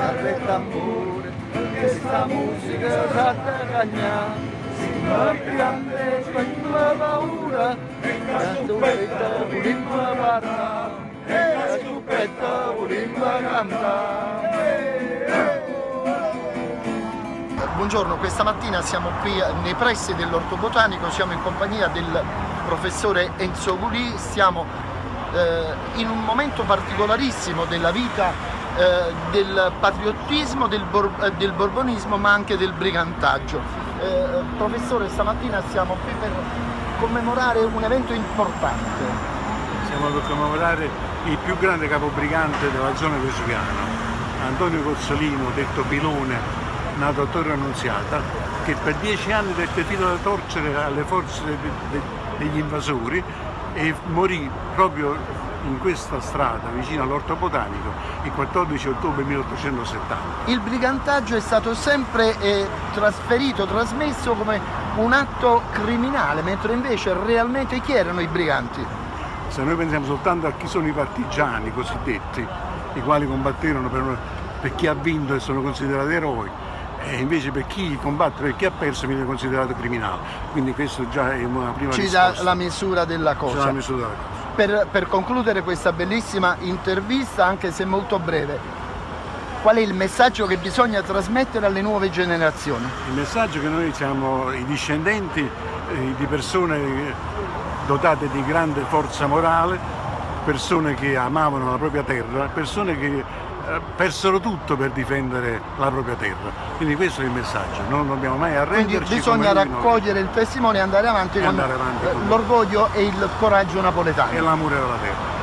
darle tambor, esta música s'ha de guanyar. Si no grandes vaig la veure, la estupeta volim la barra, la estupeta volim la. Buongiorno, questa mattina siamo qui nei pressi dell'Orto Botanico, siamo in compagnia del professore Enzo Gulì, stiamo eh, in un momento particolarissimo della vita eh, del patriottismo, del, bor eh, del, borbonismo ma anche del brigantaggio. Eh, professore, stamattina siamo qui per commemorare un evento importante. Siamo per commemorare il più grande capobrigante della zona vesuviana, Antonio Cozzolino, detto Pilone, nato a Torre Annunziata, che per dieci anni dette filo da torcere alle forze de de degli invasori e morì proprio in questa strada vicino all'Orto Botanico il 14 ottobre 1870. Il brigantaggio è stato sempre eh, trasferito, trasmesso come un atto criminale, mentre invece realmente chi erano i briganti? Se noi pensiamo soltanto a chi sono i partigiani cosiddetti, i quali combatterono per, per chi ha vinto e sono considerati eroi, e invece per chi combatte, per chi ha perso viene considerato criminale. Quindi questo già è una prima Ci risposta. dà la misura della cosa. Misura della cosa per, per concludere questa bellissima intervista, anche se molto breve, qual è il messaggio che bisogna trasmettere alle nuove generazioni? Il messaggio è che noi siamo i discendenti eh, di persone dotate di grande forza morale, persone che amavano la propria terra, persone che eh, persero tutto per difendere la propria terra. Quindi questo è il messaggio, non dobbiamo mai arrenderci. Quindi bisogna raccogliere il testimone e andare avanti e con, l'orgoglio e il coraggio napoletano. E l'amore della terra.